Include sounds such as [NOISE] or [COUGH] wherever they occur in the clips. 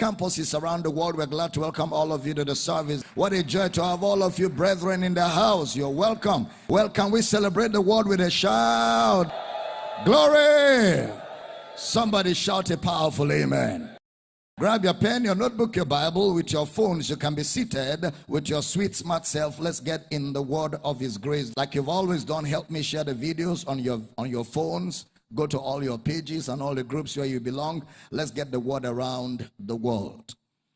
campuses around the world. We're glad to welcome all of you to the service. What a joy to have all of you brethren in the house. You're welcome. Welcome. We celebrate the word with a shout. Glory. Somebody shout a powerful amen. Grab your pen, your notebook, your Bible with your phones. You can be seated with your sweet, smart self. Let's get in the word of His grace. Like you've always done, help me share the videos on your on your phones. Go to all your pages and all the groups where you belong. Let's get the word around the world.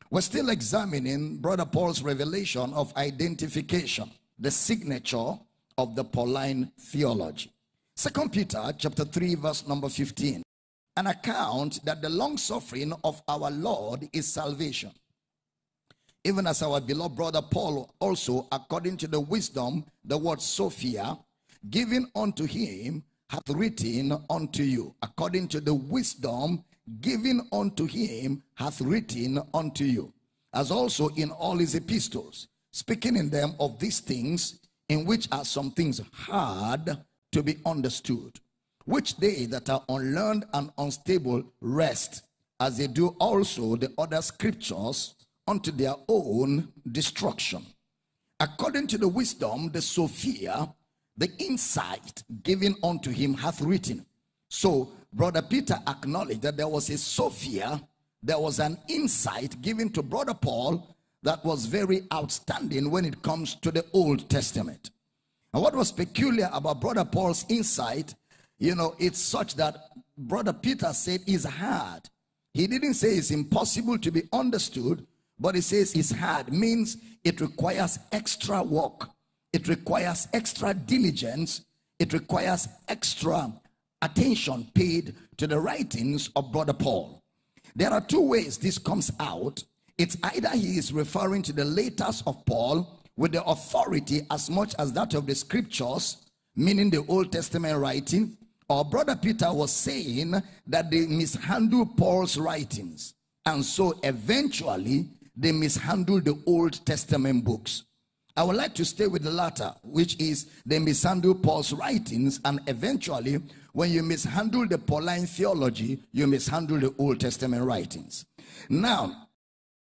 We're still examining Brother Paul's revelation of identification, the signature of the Pauline theology. Second Peter chapter 3, verse number 15 an account that the long suffering of our Lord is salvation. Even as our beloved brother Paul also, according to the wisdom, the word Sophia, given unto him, hath written unto you. According to the wisdom given unto him, hath written unto you. As also in all his epistles, speaking in them of these things, in which are some things hard to be understood which they that are unlearned and unstable wrest, as they do also the other scriptures unto their own destruction. According to the wisdom, the Sophia, the insight given unto him hath written. So, Brother Peter acknowledged that there was a Sophia, there was an insight given to Brother Paul that was very outstanding when it comes to the Old Testament. And what was peculiar about Brother Paul's insight you know, it's such that Brother Peter said it's hard. He didn't say it's impossible to be understood, but he says it's hard, means it requires extra work, it requires extra diligence, it requires extra attention paid to the writings of Brother Paul. There are two ways this comes out. It's either he is referring to the letters of Paul with the authority as much as that of the scriptures, meaning the Old Testament writing, or brother Peter was saying that they mishandled Paul's writings. And so eventually they mishandled the Old Testament books. I would like to stay with the latter, which is they mishandle Paul's writings, and eventually, when you mishandle the Pauline theology, you mishandle the Old Testament writings. Now,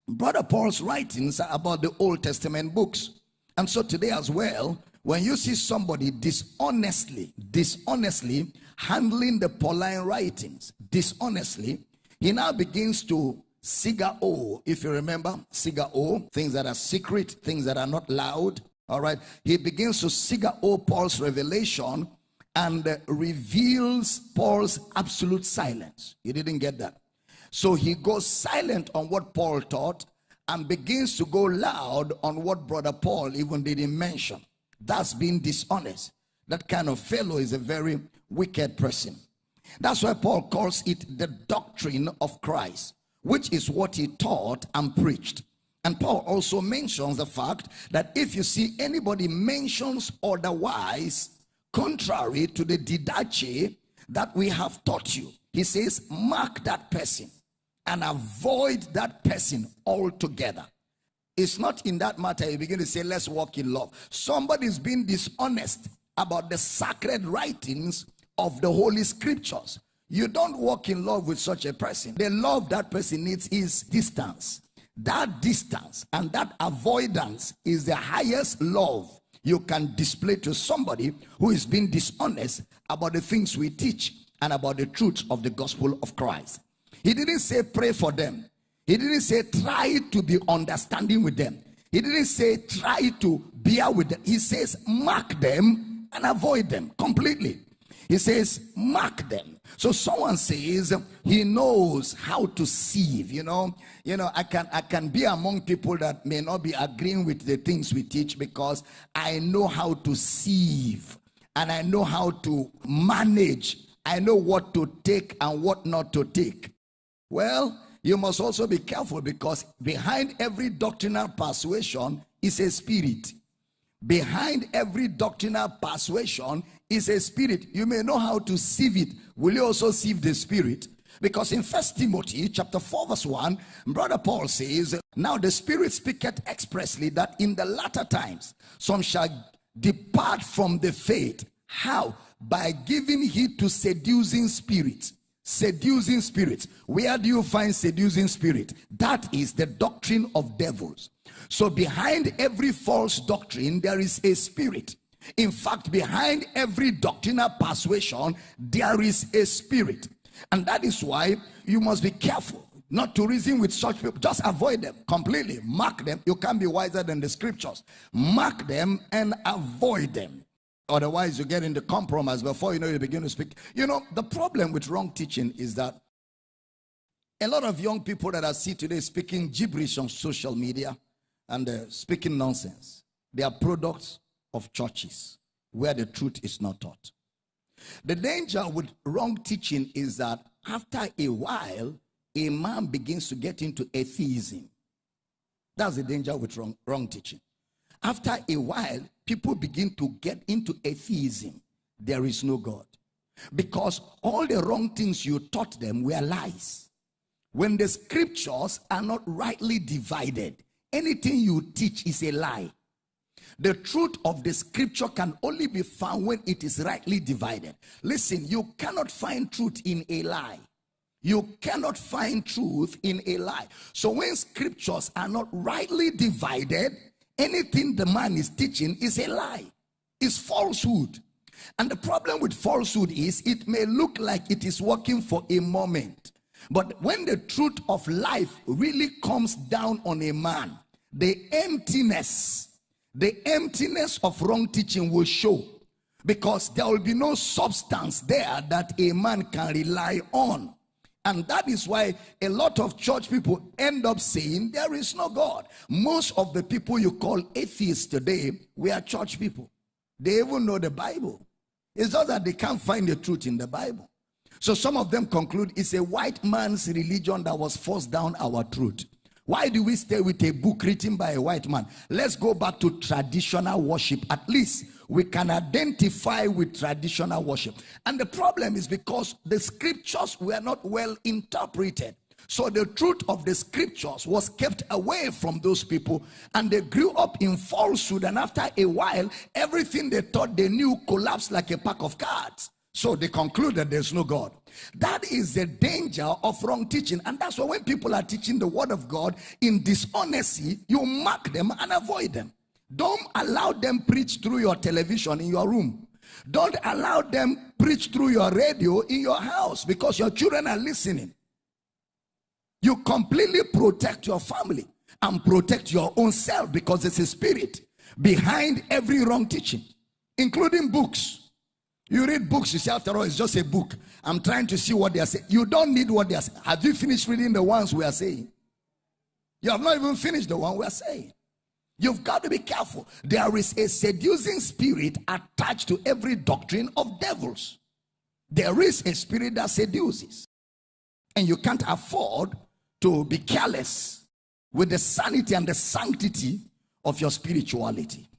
Brother Paul's writings are about the Old Testament books. And so today as well, when you see somebody dishonestly, dishonestly handling the Pauline writings dishonestly, he now begins to Siga O, if you remember, Siga O, things that are secret, things that are not loud. All right. He begins to Siga O Paul's revelation and uh, reveals Paul's absolute silence. He didn't get that. So he goes silent on what Paul taught and begins to go loud on what brother Paul even didn't mention. That's being dishonest. That kind of fellow is a very wicked person. That's why Paul calls it the doctrine of Christ, which is what he taught and preached. And Paul also mentions the fact that if you see anybody mentions otherwise, contrary to the didache that we have taught you, he says, mark that person and avoid that person altogether. It's not in that matter you begin to say, let's walk in love. Somebody's being dishonest about the sacred writings of the Holy Scriptures. You don't walk in love with such a person. The love that person needs is distance. That distance and that avoidance is the highest love you can display to somebody who is being dishonest about the things we teach and about the truth of the gospel of Christ. He didn't say pray for them. He didn't say try to be understanding with them. He didn't say try to bear with them. He says mark them and avoid them completely. He says, mark them. So someone says he knows how to sieve. You know, you know, I can I can be among people that may not be agreeing with the things we teach because I know how to sieve and I know how to manage. I know what to take and what not to take. Well, you must also be careful because behind every doctrinal persuasion is a spirit. Behind every doctrinal persuasion is a spirit. You may know how to sieve it. Will you also sieve the spirit? Because in First Timothy chapter 4 verse 1, brother Paul says, Now the spirit speaketh expressly that in the latter times some shall depart from the faith. How? By giving heed to seducing spirits. seducing spirits. Where do you find seducing spirit? That is the doctrine of devils. So behind every false doctrine, there is a spirit. In fact, behind every doctrinal persuasion, there is a spirit. And that is why you must be careful not to reason with such people. Just avoid them completely. Mark them. You can't be wiser than the scriptures. Mark them and avoid them. Otherwise, you get into compromise before you know you begin to speak. You know, the problem with wrong teaching is that a lot of young people that I see today speaking gibberish on social media and uh, speaking nonsense, they are products of churches where the truth is not taught. The danger with wrong teaching is that after a while, a man begins to get into atheism. That's the danger with wrong, wrong teaching. After a while, people begin to get into atheism. There is no God. Because all the wrong things you taught them were lies. When the scriptures are not rightly divided, anything you teach is a lie. The truth of the scripture can only be found when it is rightly divided. Listen, you cannot find truth in a lie. You cannot find truth in a lie. So when scriptures are not rightly divided, anything the man is teaching is a lie, is falsehood. And the problem with falsehood is it may look like it is working for a moment. But when the truth of life really comes down on a man, the emptiness, the emptiness of wrong teaching will show because there will be no substance there that a man can rely on. And that is why a lot of church people end up saying there is no God. Most of the people you call atheists today, we are church people. They even know the Bible. It's just that they can't find the truth in the Bible. So some of them conclude it's a white man's religion that was forced down our truth. Why do we stay with a book written by a white man? Let's go back to traditional worship. At least we can identify with traditional worship. And the problem is because the scriptures were not well interpreted. So the truth of the scriptures was kept away from those people and they grew up in falsehood. And after a while, everything they thought they knew collapsed like a pack of cards. So they concluded there's no God. That is the danger of wrong teaching. And that's why when people are teaching the word of God in dishonesty, you mark them and avoid them. Don't allow them preach through your television in your room. Don't allow them preach through your radio in your house because your children are listening. You completely protect your family and protect your own self because it's a spirit behind every wrong teaching, including books. You read books, you say, after all, it's just a book. I'm trying to see what they are saying. You don't need what they are saying. Have you finished reading the ones we are saying? You have not even finished the one we are saying. You've got to be careful. There is a seducing spirit attached to every doctrine of devils. There is a spirit that seduces. And you can't afford to be careless with the sanity and the sanctity of your spirituality.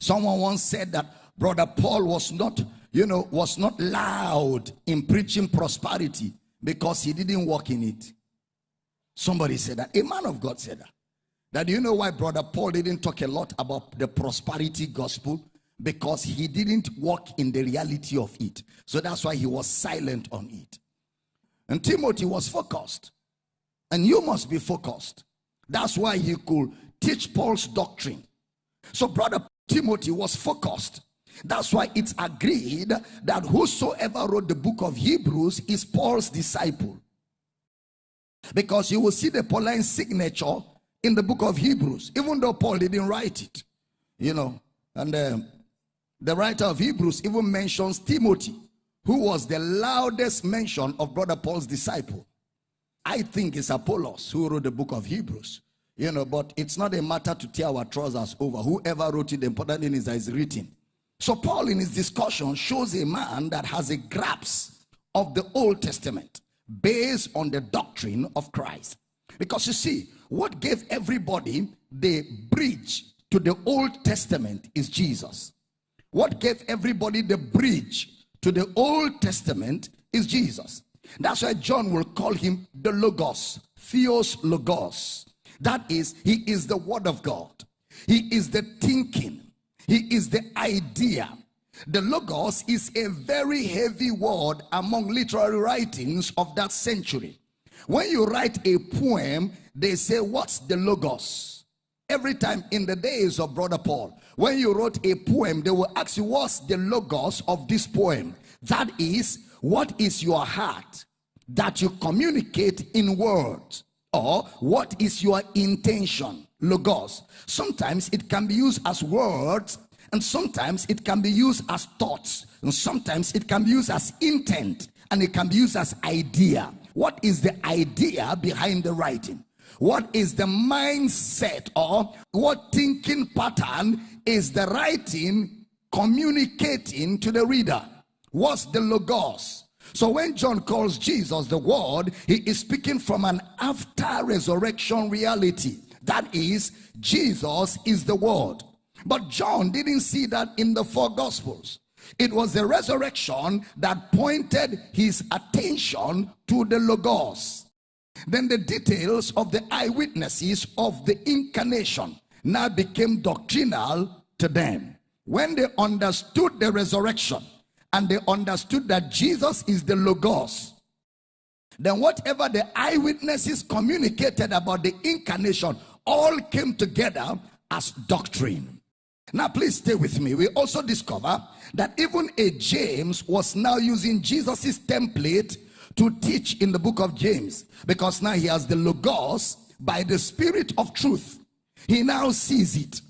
Someone once said that brother Paul was not, you know, was not loud in preaching prosperity because he didn't walk in it. Somebody said that. A man of God said that. That you know why brother Paul didn't talk a lot about the prosperity gospel? Because he didn't walk in the reality of it. So that's why he was silent on it. And Timothy was focused. And you must be focused. That's why he could teach Paul's doctrine. So brother Timothy was focused. That's why it's agreed that whosoever wrote the book of Hebrews is Paul's disciple. Because you will see the Pauline signature in the book of Hebrews, even though Paul didn't write it, you know. And uh, the writer of Hebrews even mentions Timothy, who was the loudest mention of brother Paul's disciple. I think it's Apollos who wrote the book of Hebrews, you know, but it's not a matter to tear our trousers over. Whoever wrote it, the important thing is that it's written. So Paul in his discussion shows a man that has a grasp of the Old Testament based on the doctrine of Christ. Because you see, what gave everybody the bridge to the Old Testament is Jesus. What gave everybody the bridge to the Old Testament is Jesus. That's why John will call him the Logos, Theos Logos. That is, he is the Word of God. He is the thinking. He is the idea. The Logos is a very heavy word among literary writings of that century. When you write a poem, they say, What's the Logos? Every time in the days of Brother Paul, when you wrote a poem, they will ask you, What's the Logos of this poem? That is, what is your heart that you communicate in words? Or what is your intention? Logos. Sometimes it can be used as words, and sometimes it can be used as thoughts, and sometimes it can be used as intent, and it can be used as idea. What is the idea behind the writing? What is the mindset or what thinking pattern is the writing communicating to the reader? What's the logos? So when John calls Jesus the word, he is speaking from an after resurrection reality. That is, Jesus is the word. But John didn't see that in the four gospels. It was the resurrection that pointed his attention to the Logos. Then the details of the eyewitnesses of the incarnation now became doctrinal to them. When they understood the resurrection and they understood that Jesus is the Logos, then whatever the eyewitnesses communicated about the incarnation all came together as doctrine. Now, please stay with me. We also discover that even a James was now using Jesus's template to teach in the book of James because now he has the Logos by the Spirit of truth. He now sees it.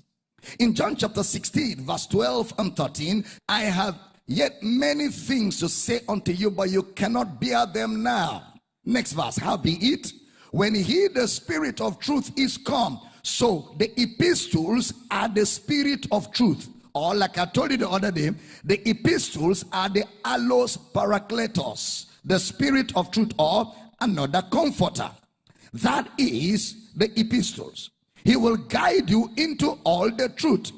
In John chapter 16, verse 12 and 13, I have yet many things to say unto you, but you cannot bear them now. Next verse, how be it? When he, the Spirit of truth, is come, so the epistles are the spirit of truth. Or like I told you the other day, the epistles are the allos parakletos, the spirit of truth or another comforter. That is the epistles. He will guide you into all the truth,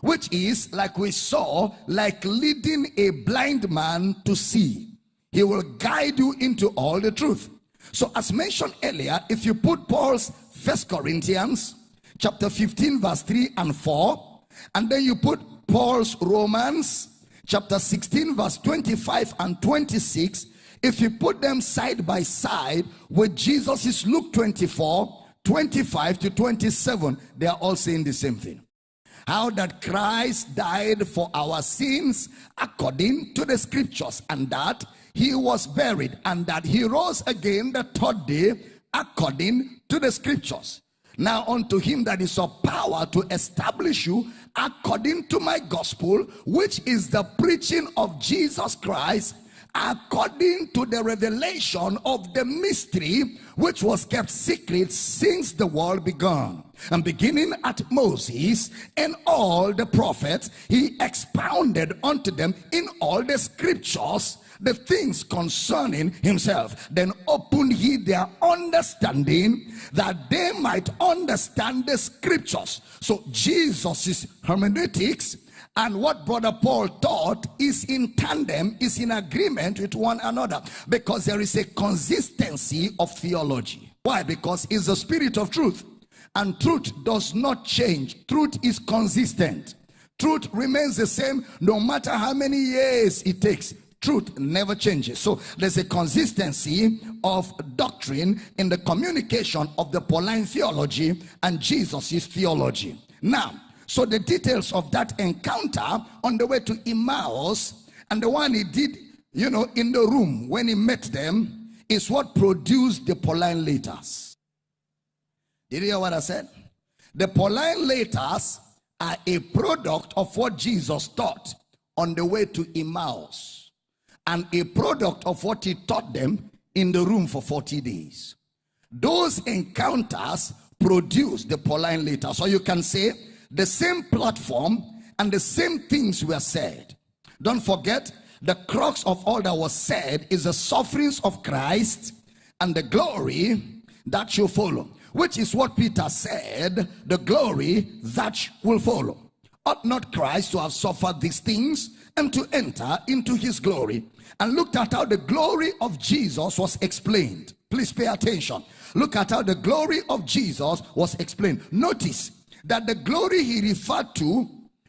which is like we saw, like leading a blind man to see. He will guide you into all the truth. So as mentioned earlier, if you put Paul's First Corinthians chapter 15, verse 3 and 4. And then you put Paul's Romans chapter 16, verse 25 and 26. If you put them side by side with Jesus's Luke 24, 25 to 27, they are all saying the same thing. How that Christ died for our sins according to the scriptures, and that he was buried, and that he rose again the third day according to the scriptures. Now unto him that is of power to establish you according to my gospel, which is the preaching of Jesus Christ, according to the revelation of the mystery which was kept secret since the world began. And beginning at Moses and all the prophets, he expounded unto them in all the scriptures the things concerning himself. Then opened he their understanding that they might understand the scriptures. So Jesus' hermeneutics and what brother paul taught is in tandem is in agreement with one another because there is a consistency of theology. Why? Because it's the spirit of truth and truth does not change. Truth is consistent. Truth remains the same no matter how many years it takes truth never changes. So there's a consistency of doctrine in the communication of the Pauline theology and Jesus' theology. Now, so the details of that encounter on the way to Emmaus and the one he did, you know, in the room when he met them is what produced the Pauline letters. Did you hear what I said? The Pauline letters are a product of what Jesus taught on the way to Emmaus and a product of what he taught them in the room for 40 days. Those encounters produce the Pauline letter. So you can say the same platform and the same things were said. Don't forget, the crux of all that was said is the sufferings of Christ and the glory that shall follow, which is what Peter said, the glory that will follow. Ought not Christ to have suffered these things and to enter into his glory? And looked at how the glory of Jesus was explained. Please pay attention. Look at how the glory of Jesus was explained. Notice that the glory he referred to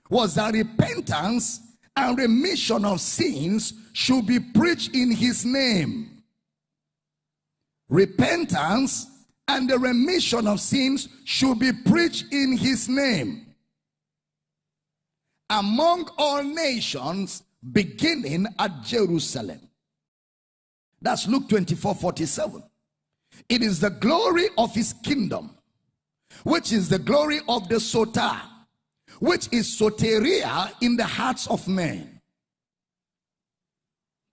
was the repentance and remission of sins should be preached in his name. Repentance and the remission of sins should be preached in his name among all nations, beginning at Jerusalem. That's Luke 24 47. It is the glory of his kingdom, which is the glory of the Sota, which is soteria in the hearts of men.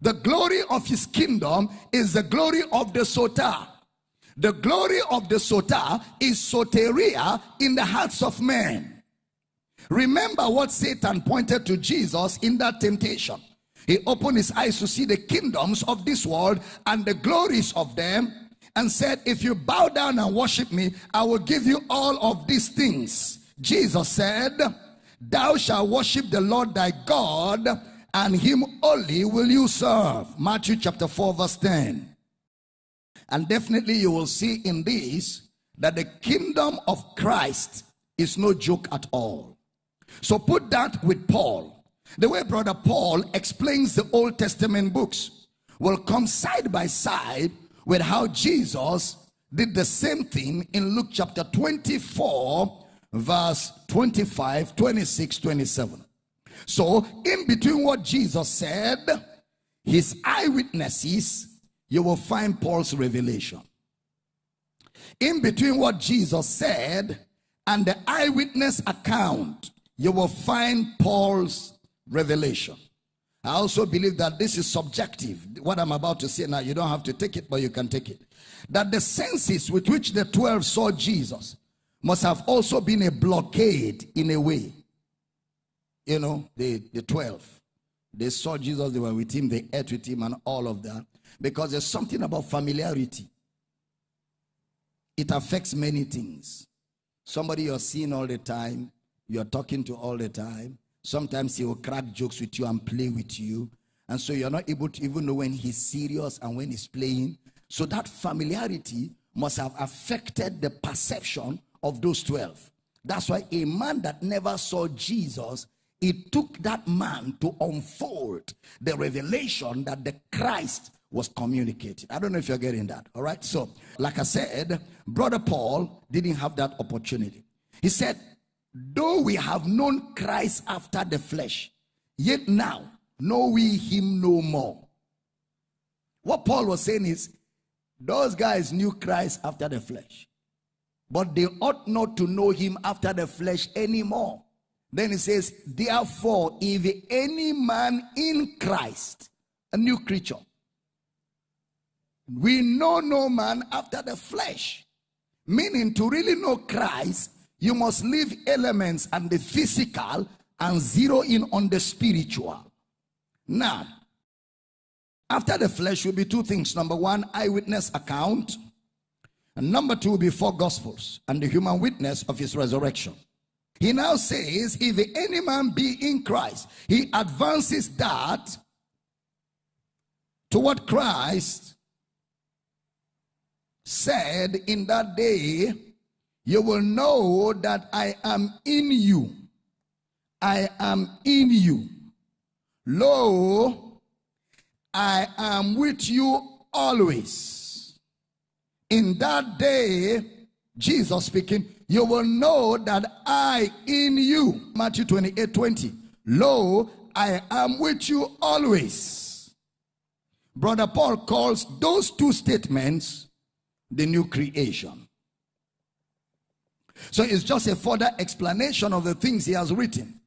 The glory of his kingdom is the glory of the Sota. The glory of the Sota is soteria in the hearts of men. Remember what Satan pointed to Jesus in that temptation. He opened his eyes to see the kingdoms of this world and the glories of them and said, If you bow down and worship me, I will give you all of these things. Jesus said, Thou shalt worship the Lord thy God, and him only will you serve. Matthew chapter 4, verse 10. And definitely you will see in this that the kingdom of Christ is no joke at all. So put that with Paul. The way brother Paul explains the Old Testament books will come side by side with how Jesus did the same thing in Luke chapter 24 verse 25, 26, 27. So, in between what Jesus said, his eyewitnesses, you will find Paul's revelation. In between what Jesus said and the eyewitness account, you will find Paul's revelation. I also believe that this is subjective. What I'm about to say now, you don't have to take it, but you can take it. That the senses with which the 12 saw Jesus must have also been a blockade in a way. You know, the, the 12. They saw Jesus, they were with him, they ate with him, and all of that. Because there's something about familiarity. It affects many things. Somebody you're seeing all the time, you're talking to all the time. Sometimes he will crack jokes with you and play with you. And so you're not able to even know when he's serious and when he's playing. So that familiarity must have affected the perception of those 12. That's why a man that never saw Jesus, it took that man to unfold the revelation that the Christ was communicated. I don't know if you're getting that. All right. So, like I said, Brother Paul didn't have that opportunity. He said, Though we have known Christ after the flesh, yet now know we him no more. What Paul was saying is, those guys knew Christ after the flesh, but they ought not to know him after the flesh anymore. Then he says, Therefore, if any man in Christ, a new creature, we know no man after the flesh. Meaning, to really know Christ, you must leave elements and the physical and zero in on the spiritual. Now, after the flesh will be two things. Number one, eyewitness account. And number two will be four gospels and the human witness of his resurrection. He now says, if any man be in Christ, he advances that to what Christ said in that day you will know that I am in you. I am in you. Lo, I am with you always. In that day, Jesus speaking, you will know that I in you. Matthew 28 20. Lo, I am with you always. Brother Paul calls those two statements the new creation. So it's just a further explanation of the things he has written.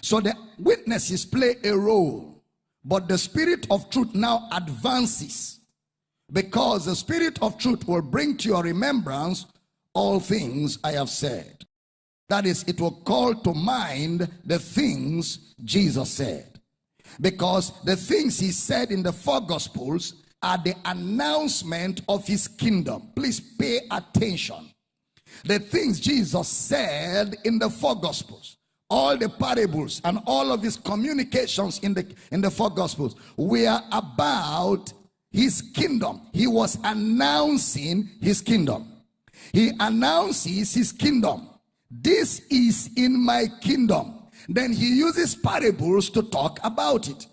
So the witnesses play a role, but the spirit of truth now advances because the spirit of truth will bring to your remembrance all things I have said. That is, it will call to mind the things Jesus said. Because the things he said in the four gospels are the announcement of his kingdom. Please pay attention the things Jesus said in the four gospels, all the parables and all of his communications in the in the four gospels were about his kingdom. He was announcing his kingdom. He announces his kingdom. This is in my kingdom. then he uses parables to talk about it.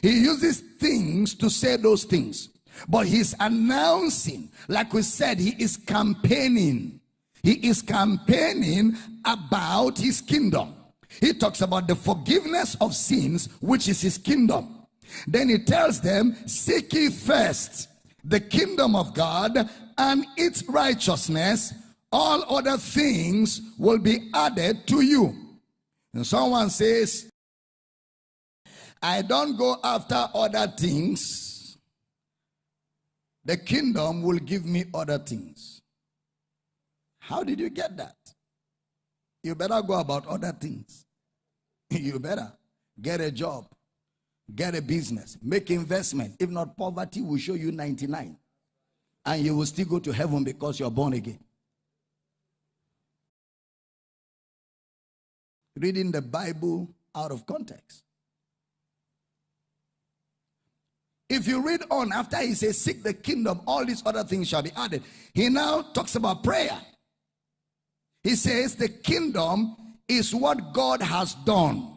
He uses things to say those things. But he's announcing, like we said, he is campaigning. He is campaigning about his kingdom. He talks about the forgiveness of sins, which is his kingdom. Then he tells them, Seek ye first the kingdom of God and its righteousness, all other things will be added to you. And someone says, I don't go after other things. The kingdom will give me other things. How did you get that? You better go about other things. [LAUGHS] you better get a job, get a business, make investment. If not, poverty will show you 99. And you will still go to heaven because you're born again. reading the Bible out of context. If you read on, after he says, Seek the kingdom, all these other things shall be added. He now talks about prayer. He says, The kingdom is what God has done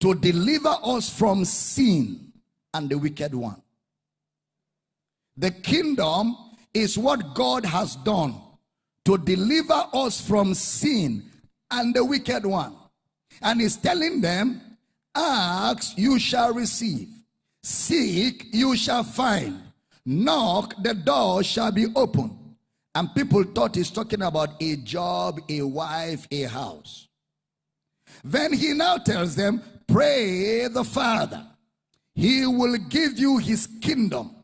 to deliver us from sin and the wicked one. The kingdom is what God has done to deliver us from sin and the wicked one. And he's telling them, Ask, you shall receive. Seek, you shall find. Knock, the door shall be opened. And people thought he's talking about a job, a wife, a house. Then he now tells them, Pray the Father. He will give you his kingdom,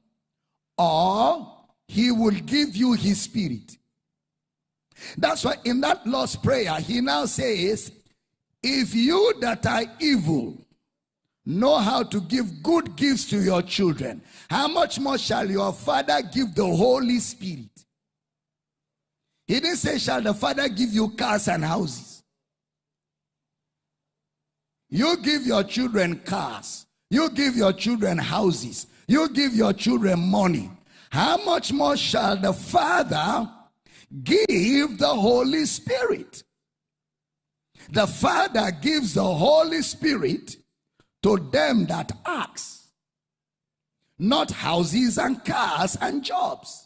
or he will give you his spirit. That's why in that Lord's Prayer, he now says, If you that are evil know how to give good gifts to your children, how much more shall your Father give the Holy Spirit? He didn't say, Shall the Father give you cars and houses? You give your children cars, you give your children houses, you give your children money. How much more shall the Father? give the Holy Spirit. The Father gives the Holy Spirit to them that ask, not houses and cars and jobs.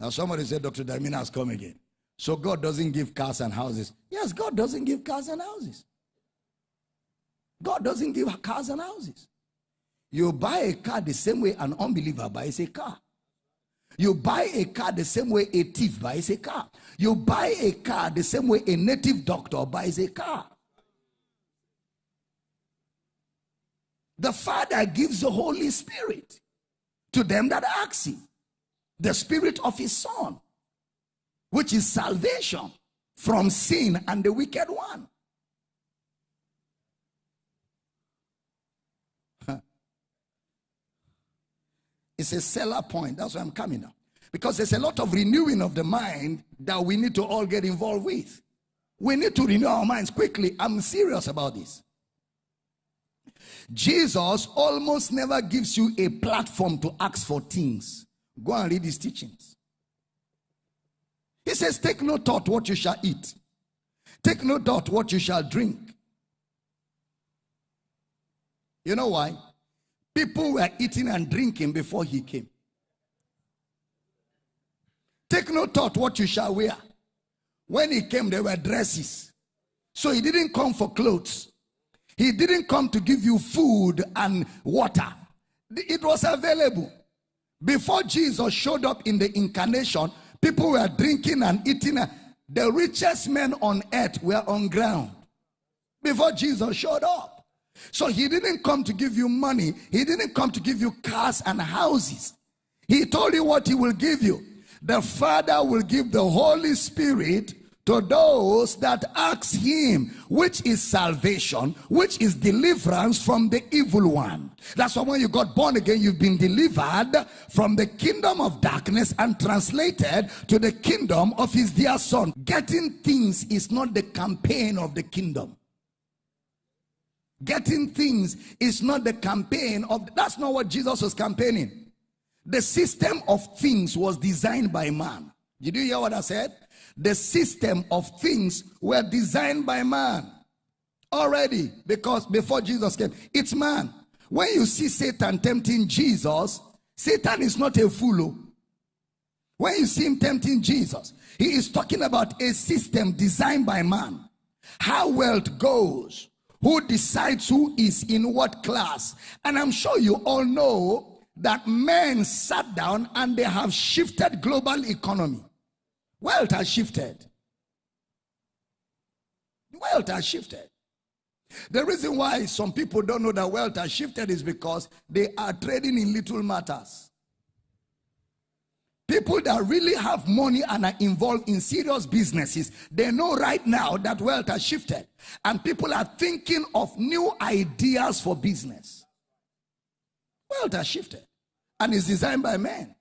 Now, somebody said, Dr. Damina has come again. So, God doesn't give cars and houses. Yes, God doesn't give cars and houses. God doesn't give cars and houses. You buy a car the same way an unbeliever buys a car. You buy a car the same way a thief buys a car. You buy a car the same way a native doctor buys a car. The Father gives the Holy Spirit to them that ask Him, the Spirit of His Son, which is salvation from sin and the wicked one. [LAUGHS] It's a seller point. That's why I'm coming now. Because there's a lot of renewing of the mind that we need to all get involved with. We need to renew our minds quickly. I'm serious about this. Jesus almost never gives you a platform to ask for things. Go and read his teachings. He says, Take no thought what you shall eat, take no thought what you shall drink. You know why? People were eating and drinking before he came. Take no thought what you shall wear. When he came, there were dresses. So he didn't come for clothes. He didn't come to give you food and water. It was available. Before Jesus showed up in the incarnation, people were drinking and eating. The richest men on earth were on ground before Jesus showed up. So he didn't come to give you money. He didn't come to give you cars and houses. He told you what he will give you. The Father will give the Holy Spirit to those that ask him, which is salvation, which is deliverance from the evil one. That's why when you got born again, you've been delivered from the kingdom of darkness and translated to the kingdom of his dear son. Getting things is not the campaign of the kingdom. Getting things is not the campaign of, that's not what Jesus was campaigning. The system of things was designed by man. Did you hear what I said? The system of things were designed by man already because before Jesus came, it's man. When you see Satan tempting Jesus, Satan is not a fool. Oh. When you see him tempting Jesus, he is talking about a system designed by man. How wealth goes, who decides who is in what class. And I'm sure you all know that men sat down and they have shifted global economy. Wealth has shifted. Wealth has shifted. The reason why some people don't know that wealth has shifted is because they are trading in little matters. People that really have money and are involved in serious businesses, they know right now that wealth has shifted. And people are thinking of new ideas for business. Wealth has shifted. And is designed by men.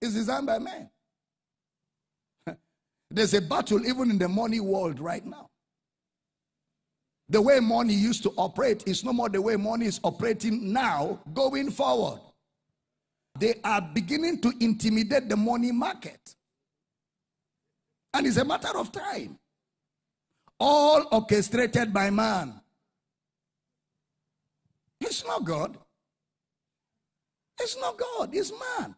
It's designed by men. [LAUGHS] There's a battle even in the money world right now. The way money used to operate is no more the way money is operating now going forward. They are beginning to intimidate the money market. And it's a matter of time. All orchestrated by man. It's not God. It's not God, it's man.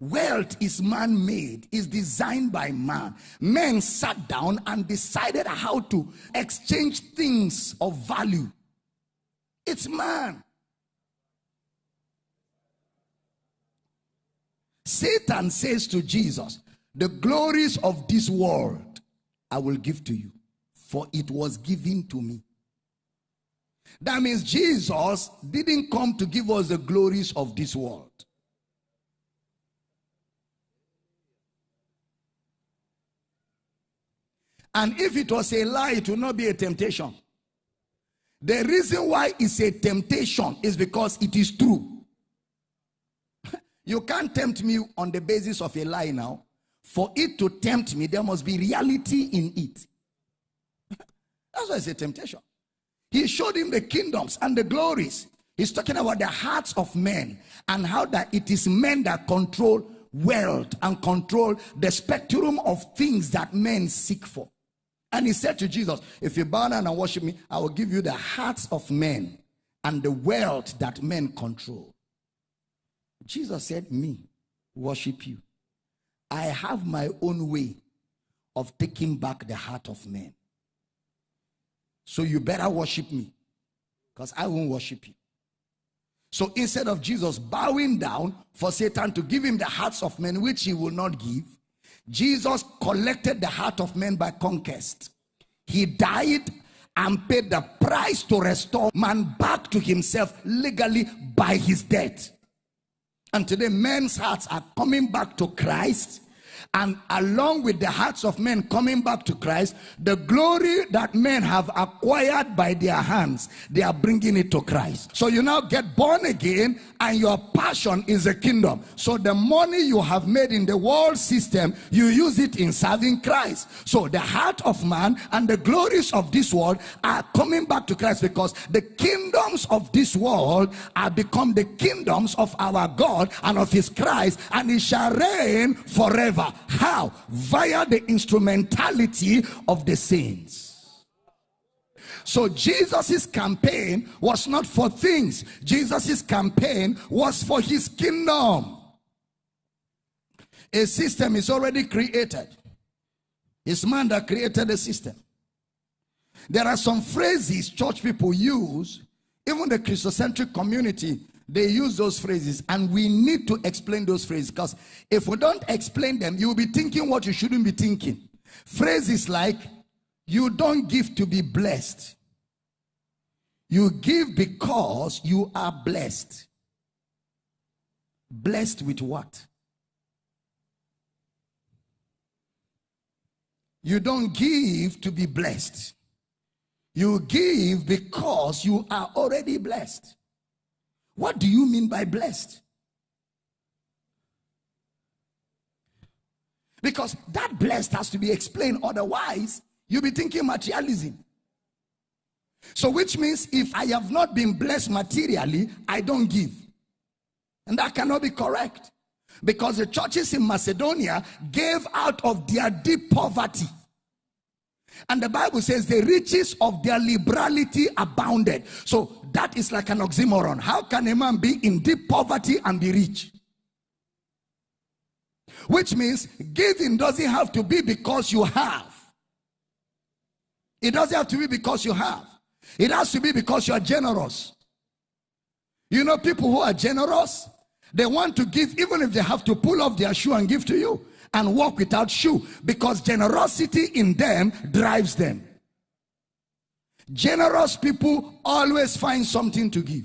Wealth is man made, is designed by man. Men sat down and decided how to exchange things of value. It's man. Satan says to Jesus, The glories of this world I will give to you, for it was given to me. That means Jesus didn't come to give us the glories of this world. And if it was a lie, it will not be a temptation. The reason why it's a temptation is because it is true. [LAUGHS] you can't tempt me on the basis of a lie now. For it to tempt me, there must be reality in it. [LAUGHS] That's why it's a temptation. He showed him the kingdoms and the glories. He's talking about the hearts of men and how that it is men that control wealth and control the spectrum of things that men seek for. And he said to Jesus, If you bow down and worship me, I will give you the hearts of men and the wealth that men control. Jesus said, Me, worship you. I have my own way of taking back the heart of men. So you better worship me because I won't worship you. So instead of Jesus bowing down for Satan to give him the hearts of men, which he will not give, Jesus collected the heart of men by conquest. He died and paid the price to restore man back to himself legally by his death. And today, men's hearts are coming back to Christ and along with the hearts of men coming back to Christ, the glory that men have acquired by their hands, they are bringing it to Christ. So you now get born again and your passion is a kingdom. So the money you have made in the world system, you use it in serving Christ. So the heart of man and the glories of this world are coming back to Christ because the kingdoms of this world are become the kingdoms of our God and of his Christ and he shall reign forever. How? Via the instrumentality of the saints. So Jesus's campaign was not for things. Jesus's campaign was for his kingdom. A system is already created. It's man that created the system. There are some phrases church people use, even the Christocentric community they use those phrases, and we need to explain those phrases because if we don't explain them, you will be thinking what you shouldn't be thinking. Phrases like, You don't give to be blessed, you give because you are blessed. Blessed with what? You don't give to be blessed. You give because you are already blessed. What do you mean by blessed? Because that blessed has to be explained, otherwise, you'll be thinking materialism. So, which means if I have not been blessed materially, I don't give. And that cannot be correct. Because the churches in Macedonia gave out of their deep poverty. And the Bible says the riches of their liberality abounded. So that is like an oxymoron. How can a man be in deep poverty and be rich? Which means giving doesn't have to be because you have. It doesn't have to be because you have. It has to be because you are generous. You know, people who are generous, they want to give even if they have to pull off their shoe and give to you and walk without shoe because generosity in them drives them. Generous people always find something to give.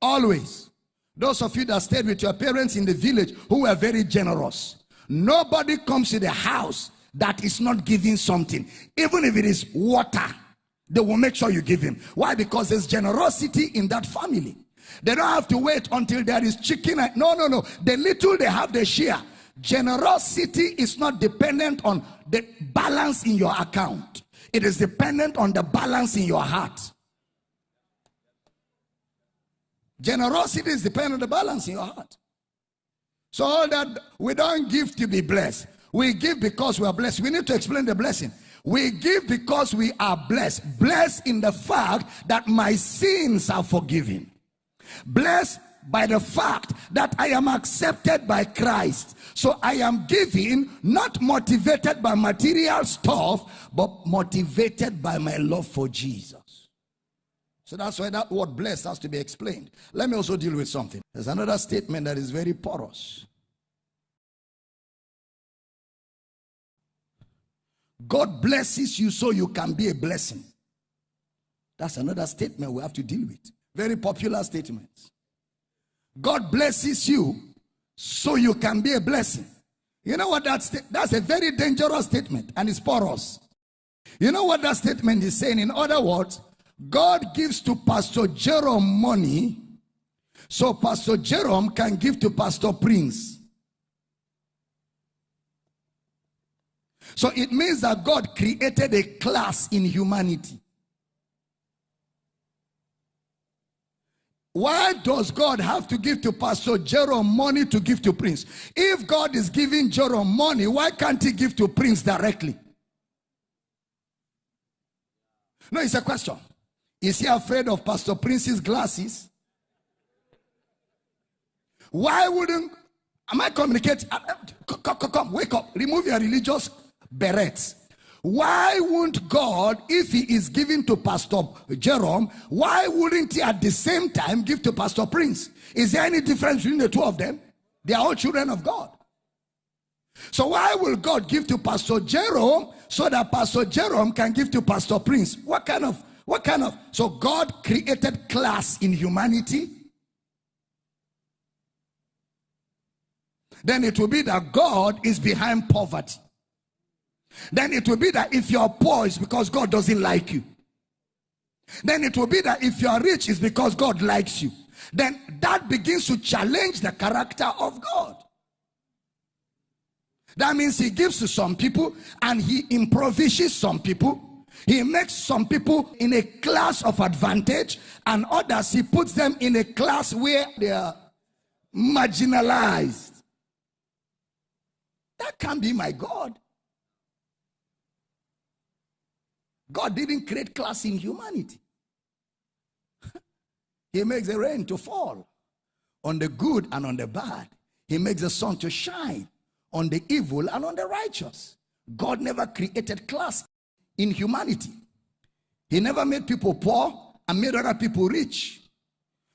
Always. Those of you that stayed with your parents in the village who were very generous. Nobody comes to the house that is not giving something. Even if it is water, they will make sure you give him. Why? Because there's generosity in that family. They don't have to wait until there is chicken. No, no, no. The little they have, they share. Generosity is not dependent on the balance in your account. It is dependent on the balance in your heart. Generosity is dependent on the balance in your heart. So all that we don't give to be blessed. We give because we are blessed. We need to explain the blessing. We give because we are blessed. Blessed in the fact that my sins are forgiven. Blessed by the fact that I am accepted by Christ. So I am giving, not motivated by material stuff, but motivated by my love for Jesus. So that's why that word blessed has to be explained. Let me also deal with something. There's another statement that is very porous. God blesses you so you can be a blessing. That's another statement we have to deal with. Very popular statements. God blesses you so you can be a blessing. You know what that's that's a very dangerous statement and it's porous. You know what that statement is saying? In other words, God gives to Pastor Jerome money so Pastor Jerome can give to Pastor Prince. So it means that God created a class in humanity. Why does God have to give to Pastor Jerome money to give to Prince? If God is giving Jerome money, why can't he give to Prince directly? No, it's a question. Is he afraid of Pastor Prince's glasses? Why wouldn't am I communicating? Uh, uh, come, come, come, wake up. Remove your religious berets. Why won't God, if he is giving to Pastor Jerome, why wouldn't he at the same time give to Pastor Prince? Is there any difference between the two of them? They are all children of God. So why will God give to Pastor Jerome so that Pastor Jerome can give to Pastor Prince? What kind of, what kind of, so God created class in humanity. Then it will be that God is behind poverty then it will be that if you're poor, it's because God doesn't like you. Then it will be that if you're rich, it's because God likes you. Then that begins to challenge the character of God. That means he gives to some people and he improvises some people. He makes some people in a class of advantage and others he puts them in a class where they are marginalized. That can't be my God. God didn't create class in humanity. [LAUGHS] he makes the rain to fall on the good and on the bad. He makes the sun to shine on the evil and on the righteous. God never created class in humanity. He never made people poor and made other people rich.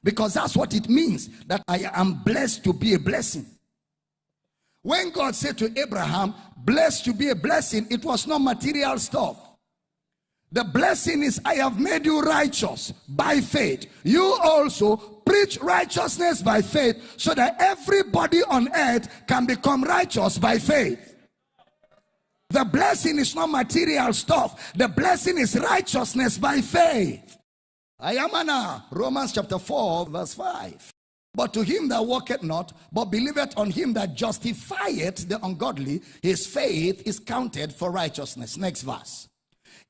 Because that's what it means that I am blessed to be a blessing. When God said to Abraham, blessed to be a blessing, it was not material stuff. The blessing is, I have made you righteous by faith. You also preach righteousness by faith so that everybody on earth can become righteous by faith. The blessing is not material stuff. The blessing is righteousness by faith. I am Anna, uh, Romans chapter 4, verse 5. But to him that walketh not, but believeth on him that justifieth the ungodly, his faith is counted for righteousness. Next verse.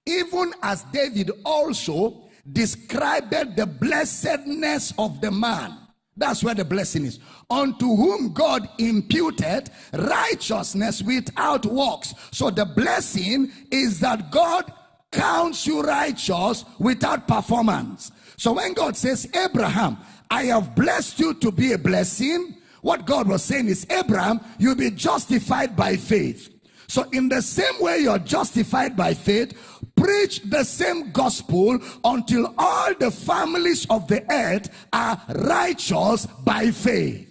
Even as David also described the blessedness of the man. That's where the blessing is. Unto whom God imputed righteousness without works. So the blessing is that God counts you righteous without performance. So when God says, Abraham, I have blessed you to be a blessing, what God was saying is, Abraham, you'll be justified by faith. So, in the same way you're justified by faith, preach the same gospel until all the families of the earth are righteous by faith.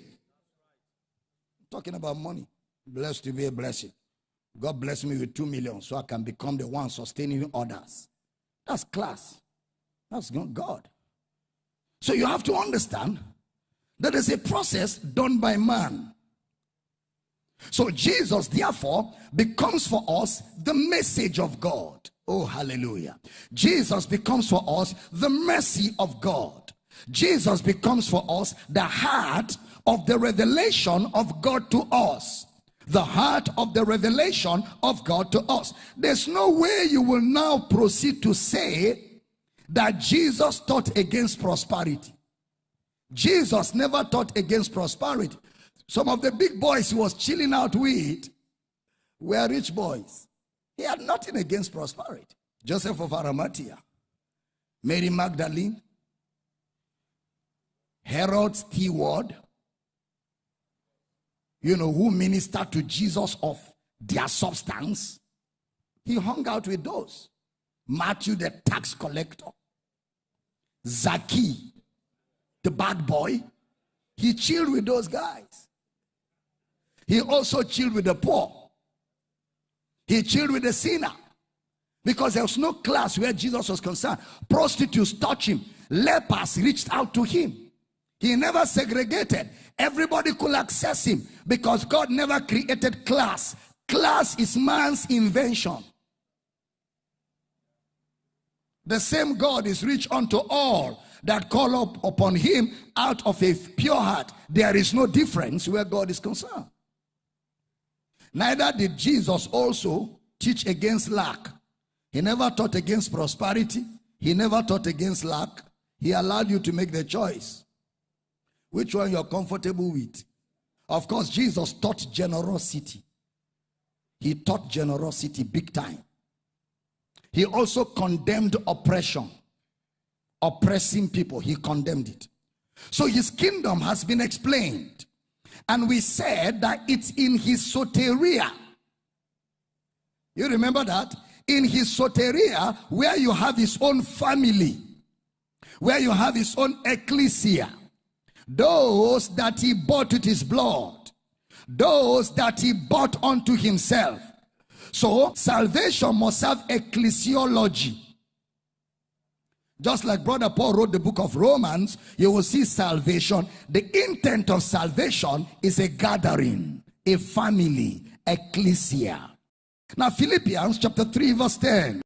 Talking about money. Blessed to be a blessing. God bless me with two million so I can become the one sustaining others. That's class. That's God. So you have to understand that is a process done by man. So Jesus, therefore, becomes for us the message of God. Oh, hallelujah. Jesus becomes for us the mercy of God. Jesus becomes for us the heart of the revelation of God to us. The heart of the revelation of God to us. There's no way you will now proceed to say that Jesus taught against prosperity. Jesus never taught against prosperity. Some of the big boys he was chilling out with were rich boys. He had nothing against prosperity. Joseph of Arimathea, Mary Magdalene, Herod steward, you know, who ministered to Jesus of their substance. He hung out with those. Matthew, the tax collector, Zaki, the bad boy, he chilled with those guys. He also chilled with the poor. He chilled with the sinner. Because there was no class where Jesus was concerned. Prostitutes touched him. Lepers reached out to him. He never segregated. Everybody could access him because God never created class. Class is man's invention. The same God is rich unto all that call up upon him out of a pure heart. There is no difference where God is concerned. Neither did Jesus also teach against lack. He never taught against prosperity. He never taught against lack. He allowed you to make the choice. Which one you're comfortable with. Of course, Jesus taught generosity. He taught generosity big time. He also condemned oppression. Oppressing people, he condemned it. So his kingdom has been explained. And we said that it's in his soteria. You remember that? In his soteria, where you have his own family, where you have his own ecclesia, those that he bought with his blood, those that he bought unto himself. So salvation must have ecclesiology. Just like Brother Paul wrote the book of Romans, you will see salvation. The intent of salvation is a gathering, a family, ecclesia. Now, Philippians chapter 3, verse 10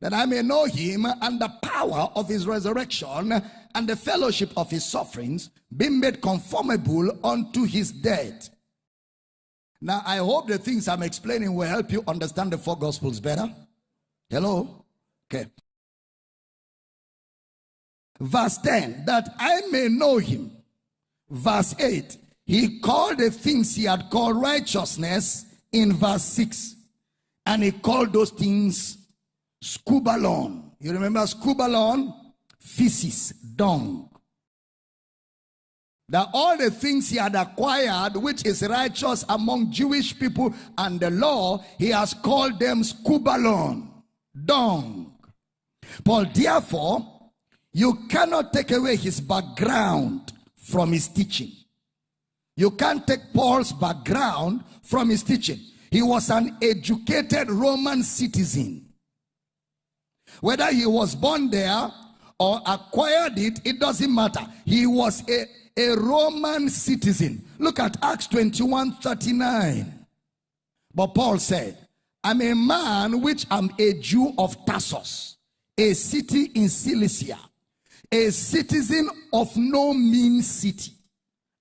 that I may know him and the power of his resurrection and the fellowship of his sufferings, being made conformable unto his death. Now, I hope the things I'm explaining will help you understand the four gospels better. Hello? Okay. Verse 10, that I may know him. Verse 8, he called the things he had called righteousness in verse 6. And he called those things skubalon. You remember skubalon? Feces, dung. That all the things he had acquired, which is righteous among Jewish people and the law, he has called them skubalon, dung. Paul, therefore, you cannot take away his background from his teaching. You can't take Paul's background from his teaching. He was an educated Roman citizen. Whether he was born there or acquired it, it doesn't matter. He was a, a Roman citizen. Look at Acts 21 39. But Paul said, I'm a man which am a Jew of Tarsus, a city in Cilicia a citizen of no mean city,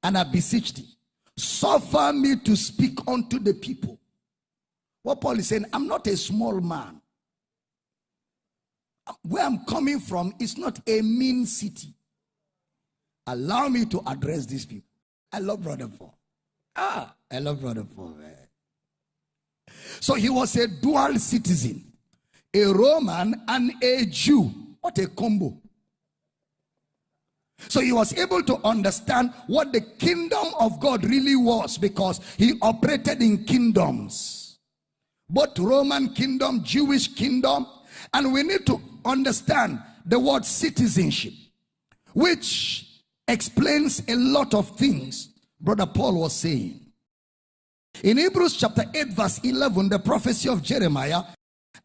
and I beseech thee, suffer me to speak unto the people. What Paul is saying, I'm not a small man. Where I'm coming from is not a mean city. Allow me to address these people. I love Brother Paul. Ah, I love Brother Paul, man. So he was a dual citizen, a Roman and a Jew. What a combo. So he was able to understand what the kingdom of God really was because he operated in kingdoms. Both Roman kingdom, Jewish kingdom. And we need to understand the word citizenship, which explains a lot of things Brother Paul was saying. In Hebrews chapter 8, verse 11, the prophecy of Jeremiah,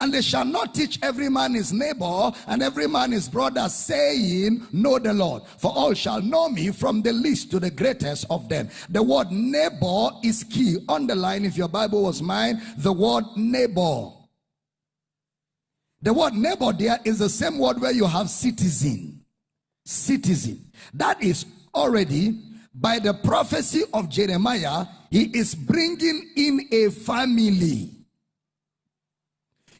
and they shall not teach every man his neighbor and every man his brother, saying, Know the Lord. For all shall know me from the least to the greatest of them. The word neighbor is key. Underline, if your Bible was mine, the word neighbor. The word neighbor there is the same word where you have citizen. Citizen. That is already by the prophecy of Jeremiah, he is bringing in a family.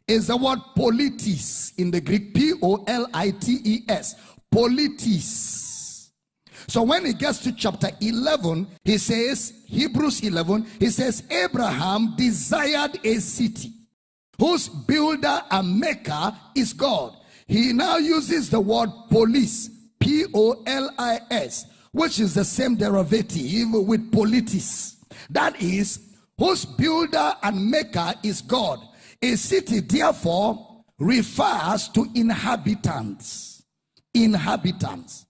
Is the word politis in the Greek P O L I T E S. Politis. So when he gets to chapter 11, he says, Hebrews 11, he says, Abraham desired a city whose builder and maker is God. He now uses the word polis, P O L I S, which is the same derivative with politis. That is, whose builder and maker is God. A city, therefore, refers to inhabitants. Inhabitants.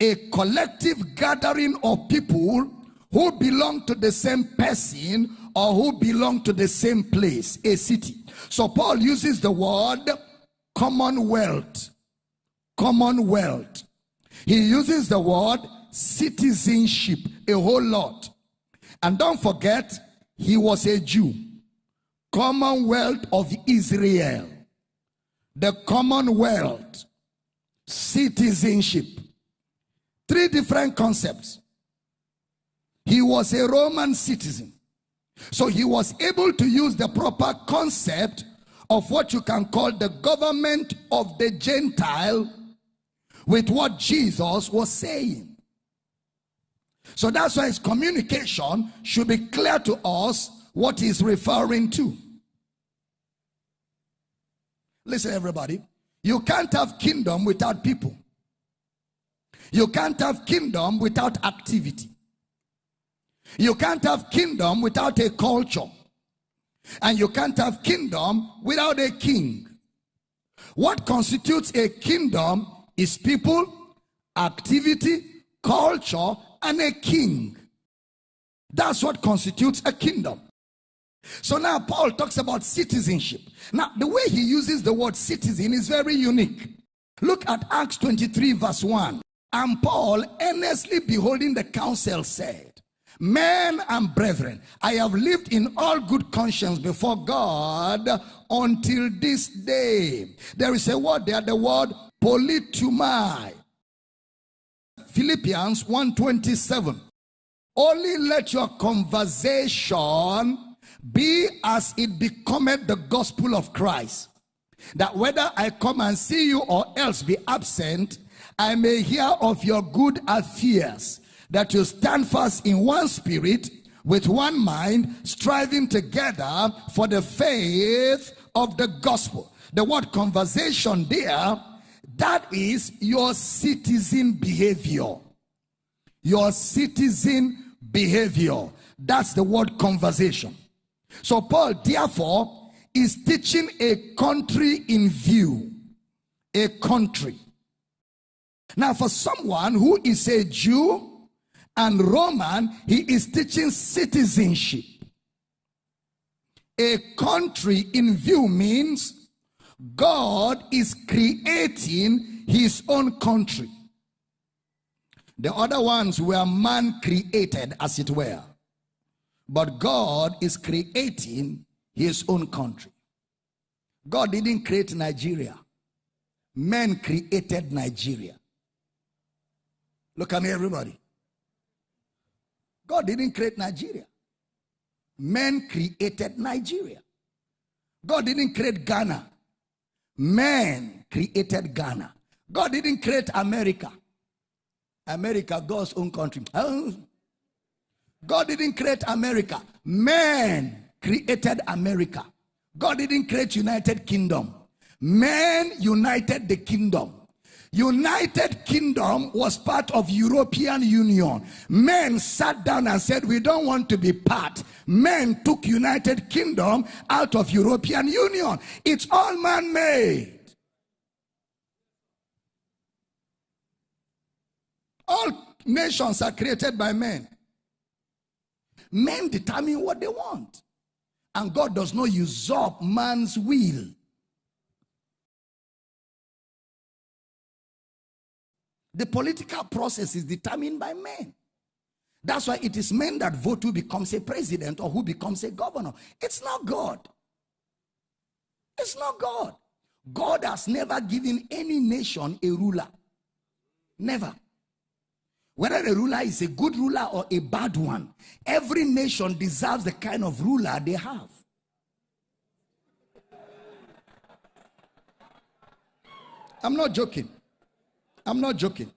A collective gathering of people who belong to the same person or who belong to the same place, a city. So Paul uses the word commonwealth. Commonwealth. He uses the word citizenship a whole lot. And don't forget, he was a Jew. Commonwealth of Israel. The Commonwealth. Citizenship. Three different concepts. He was a Roman citizen. So he was able to use the proper concept of what you can call the government of the Gentile with what Jesus was saying. So that's why his communication should be clear to us what he's referring to. Listen, everybody. You can't have kingdom without people. You can't have kingdom without activity. You can't have kingdom without a culture. And you can't have kingdom without a king. What constitutes a kingdom is people, activity, culture, and a king. That's what constitutes a kingdom. So now Paul talks about citizenship. Now, the way he uses the word citizen is very unique. Look at Acts 23, verse 1. And Paul, earnestly beholding the council, said, Men and brethren, I have lived in all good conscience before God until this day. There is a word there, the word politeuomai. Philippians 127. Only let your conversation be as it becometh the gospel of Christ. That whether I come and see you or else be absent, I may hear of your good affairs that you stand fast in one spirit, with one mind, striving together for the faith of the gospel. The word conversation there, that is your citizen behavior. Your citizen behavior. That's the word conversation. So Paul, therefore, is teaching a country in view. A country. Now, for someone who is a Jew, and Roman, he is teaching citizenship. A country in view means God is creating his own country. The other ones were man created, as it were. But God is creating his own country. God didn't create Nigeria. Men created Nigeria. Look at me, everybody. God didn't create Nigeria. Men created Nigeria. God didn't create Ghana. Men created Ghana. God didn't create America. America, God's own country. God didn't create America. Man created America. God didn't create United Kingdom. Man united the kingdom. United Kingdom was part of European Union. Men sat down and said, we don't want to be part. Men took United Kingdom out of European Union. It's all man-made. All nations are created by men. Men determine what they want. And God does not usurp man's will. The political process is determined by men. That's why it is men that vote who becomes a president or who becomes a governor. It's not God. It's not God. God has never given any nation a ruler. Never. Whether the ruler is a good ruler or a bad one, every nation deserves the kind of ruler they have. I'm not joking. I'm not joking.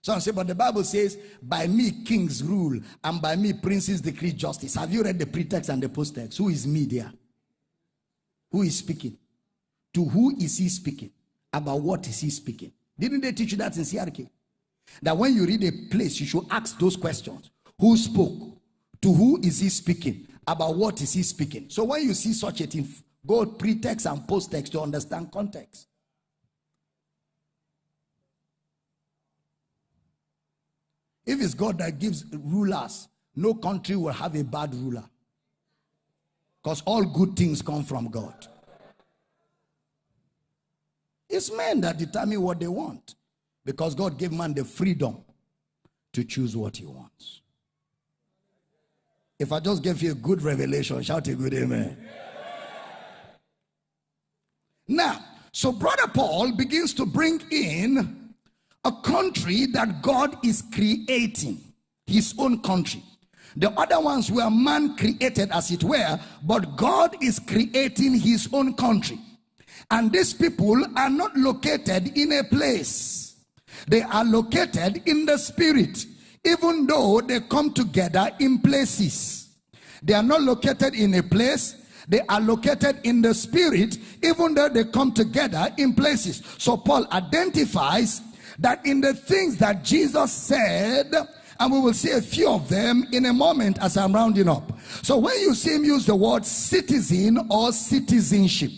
Some say, but the Bible says, by me kings rule, and by me princes decree justice. Have you read the pretext and the posttext? Who is me there? Who is speaking? To who is he speaking? About what is he speaking? Didn't they teach you that in CRK? That when you read a place, you should ask those questions. Who spoke? To who is he speaking? About what is he speaking? So when you see such a thing, go pretext and posttext to understand context. If it's God that gives rulers, no country will have a bad ruler. Because all good things come from God. It's men that determine what they want. Because God gave man the freedom to choose what he wants. If I just gave you a good revelation, shout a good amen. Now, so brother Paul begins to bring in a country that God is creating, his own country. The other ones were man created, as it were, but God is creating his own country. And these people are not located in a place, they are located in the spirit, even though they come together in places. They are not located in a place, they are located in the spirit, even though they come together in places. So Paul identifies that in the things that Jesus said, and we will see a few of them in a moment as I'm rounding up. So when you see him use the word citizen or citizenship,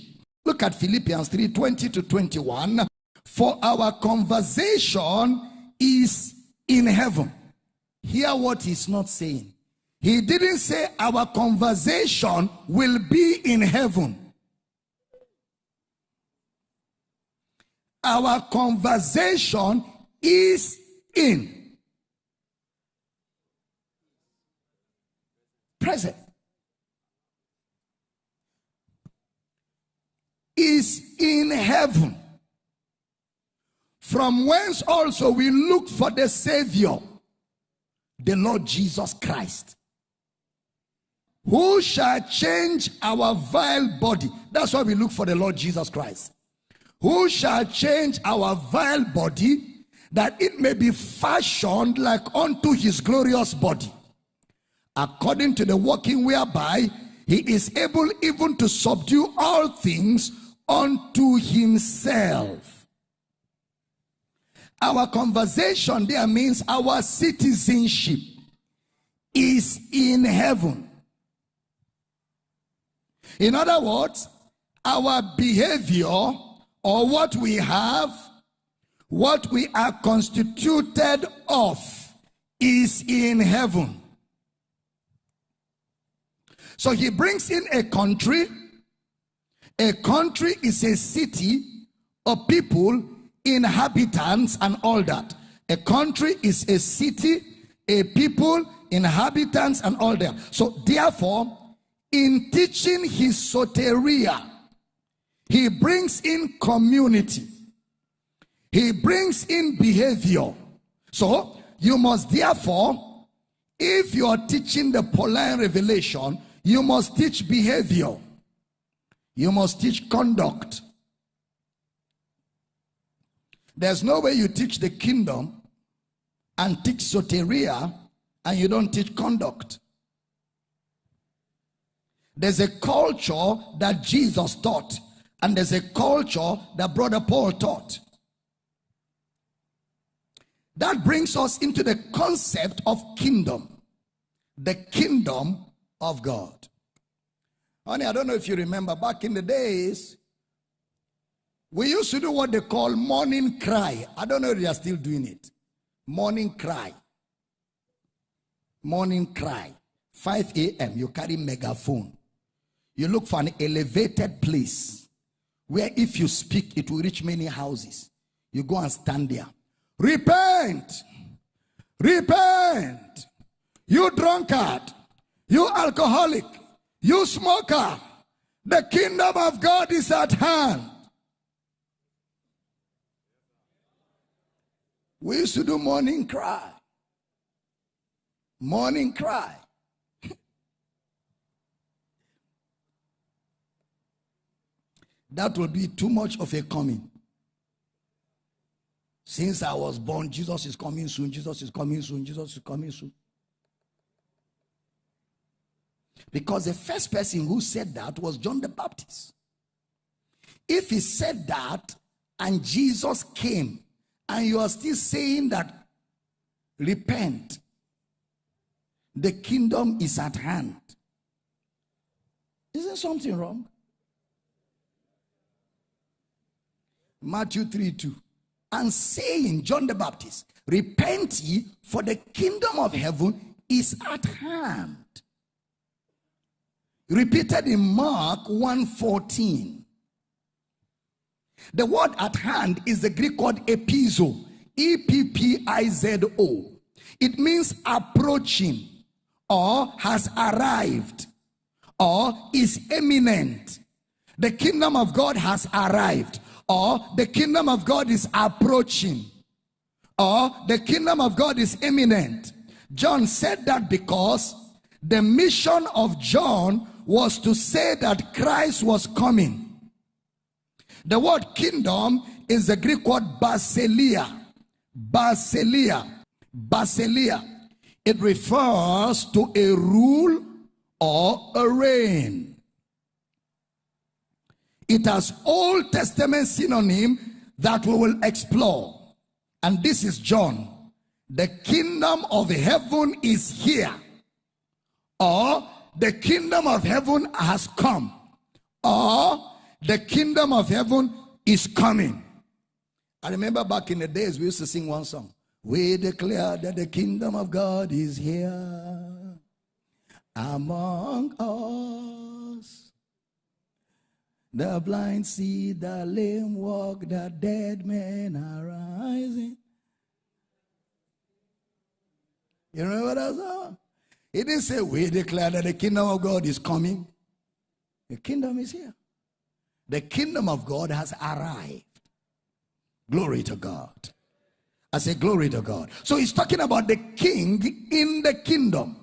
look at Philippians 3 20 to 21. For our conversation is in heaven. Hear what he's not saying. He didn't say our conversation will be in heaven. our conversation is in. Present. Is in heaven. From whence also we look for the Savior, the Lord Jesus Christ. Who shall change our vile body? That's why we look for the Lord Jesus Christ who shall change our vile body that it may be fashioned like unto his glorious body according to the working whereby he is able even to subdue all things unto himself our conversation there means our citizenship is in heaven in other words our behavior or what we have, what we are constituted of is in heaven. So he brings in a country. A country is a city of people, inhabitants, and all that. A country is a city, a people, inhabitants, and all that. So therefore, in teaching his soteria, he brings in community. He brings in behavior. So you must therefore, if you are teaching the Pauline revelation, you must teach behavior. You must teach conduct. There's no way you teach the kingdom and teach soteria and you don't teach conduct. There's a culture that Jesus taught, and there's a culture that Brother Paul taught. That brings us into the concept of kingdom, the kingdom of God. Honey, I don't know if you remember back in the days, we used to do what they call morning cry. I don't know if they are still doing it. Morning cry. Morning cry. 5 a.m. You carry megaphone. You look for an elevated place where if you speak, it will reach many houses. You go and stand there. Repent. Repent. You drunkard. You alcoholic. You smoker. The kingdom of God is at hand. We used to do morning cry. Morning cry. [LAUGHS] that will be too much of a coming. Since I was born, Jesus is coming soon, Jesus is coming soon, Jesus is coming soon. Because the first person who said that was John the Baptist. If he said that and Jesus came and you are still saying that repent, the kingdom is at hand. Isn't something wrong? Matthew 3 2. And saying, John the Baptist, repent ye, for the kingdom of heaven is at hand. Repeated in Mark 1:14. The word at hand is the Greek word epizo, E P P I Z O. It means approaching or has arrived or is imminent. The kingdom of God has arrived or the kingdom of God is approaching or the kingdom of God is imminent. John said that because the mission of John was to say that Christ was coming. The word kingdom is the Greek word basileia. Basileia. Basileia. It refers to a rule or a reign. It has Old Testament synonym that we will explore. And this is John. The kingdom of heaven is here. Or the kingdom of heaven has come. Or the kingdom of heaven is coming. I remember back in the days we used to sing one song. We declare that the kingdom of God is here among us. The blind see, the lame walk, the dead men are rising. You remember that song? It didn't say we declare that the kingdom of God is coming. The kingdom is here. The kingdom of God has arrived. Glory to God. I say, Glory to God. So he's talking about the king in the kingdom.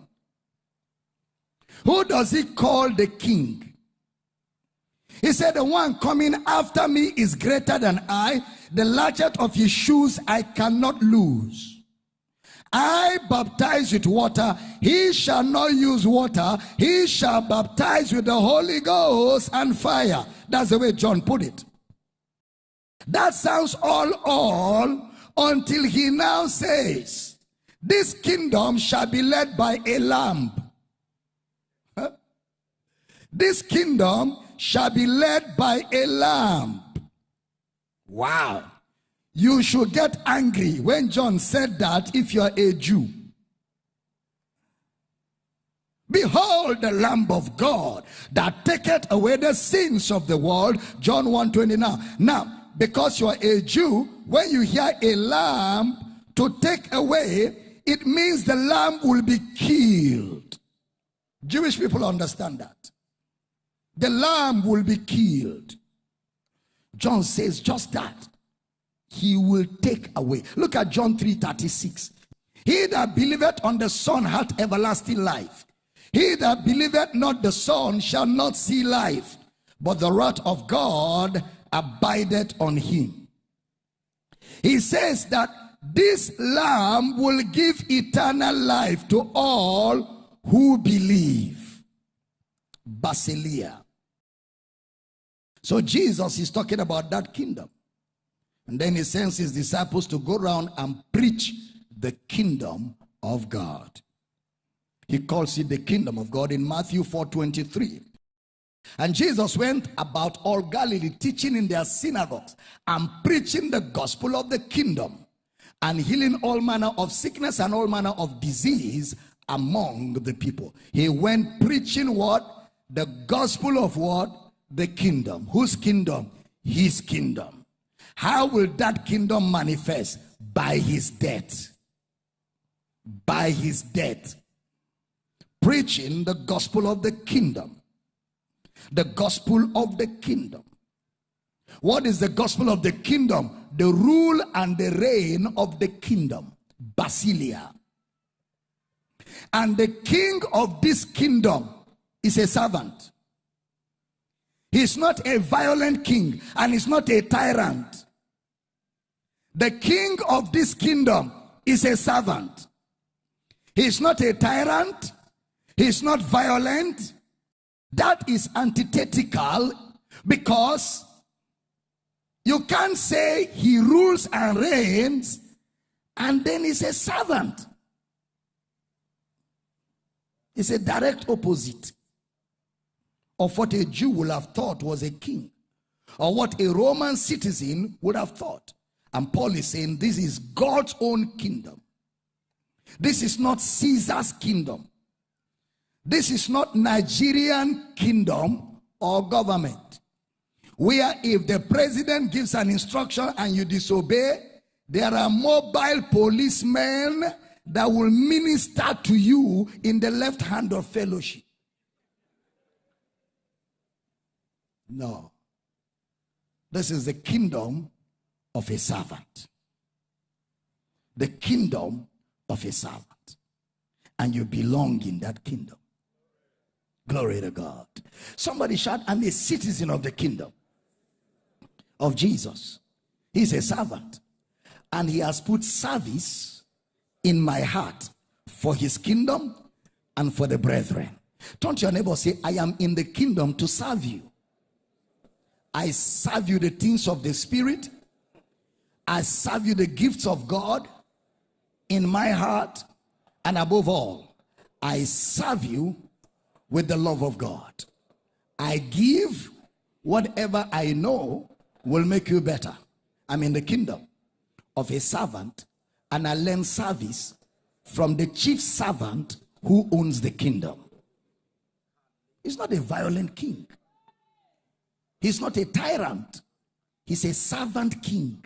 Who does he call the king? He said, The one coming after me is greater than I. The latchet of his shoes I cannot lose. I baptize with water. He shall not use water. He shall baptize with the Holy Ghost and fire. That's the way John put it. That sounds all all until he now says, This kingdom shall be led by a lamb. This kingdom shall be led by a lamb. Wow. You should get angry when John said that if you are a Jew. Behold the Lamb of God that taketh away the sins of the world. John 129. Now, because you are a Jew, when you hear a lamb to take away, it means the lamb will be killed. Jewish people understand that. The lamb will be killed. John says just that. He will take away. Look at John 3 36. He that believeth on the Son hath everlasting life. He that believeth not the Son shall not see life, but the wrath of God abideth on him. He says that this lamb will give eternal life to all who believe. Basileia. So Jesus is talking about that kingdom. And then he sends his disciples to go around and preach the kingdom of God. He calls it the kingdom of God in Matthew 4 23. And Jesus went about all Galilee, teaching in their synagogues and preaching the gospel of the kingdom and healing all manner of sickness and all manner of disease among the people. He went preaching what? The gospel of what? The kingdom. Whose kingdom? His kingdom. How will that kingdom manifest? By his death. By his death. Preaching the gospel of the kingdom the gospel of the kingdom. What is the gospel of the kingdom? The rule and the reign of the kingdom. Basileia. And the king of this kingdom is a servant. He's not a violent king and he's not a tyrant. The king of this kingdom is a servant. He's not a tyrant. He's not violent. That is antithetical because you can't say he rules and reigns and then he's a servant. It's a direct opposite of what a Jew would have thought was a king or what a Roman citizen would have thought. And Paul is saying this is God's own kingdom. This is not Caesar's kingdom. This is not Nigerian kingdom or government. Where if the president gives an instruction and you disobey, there are mobile policemen that will minister to you in the left hand of fellowship. No. This is the kingdom of a servant. The kingdom of a servant. And you belong in that kingdom. Glory to God. Somebody shout, I'm a citizen of the kingdom of Jesus. He's a servant. And he has put service in my heart for his kingdom and for the brethren. Don't your neighbor say, I am in the kingdom to serve you. I serve you the things of the spirit. I serve you the gifts of God in my heart. And above all, I serve you with the love of God. I give whatever I know will make you better. I'm in the kingdom of a servant and I learn service from the chief servant who owns the kingdom. He's not a violent king. He's not a tyrant. He's a servant king.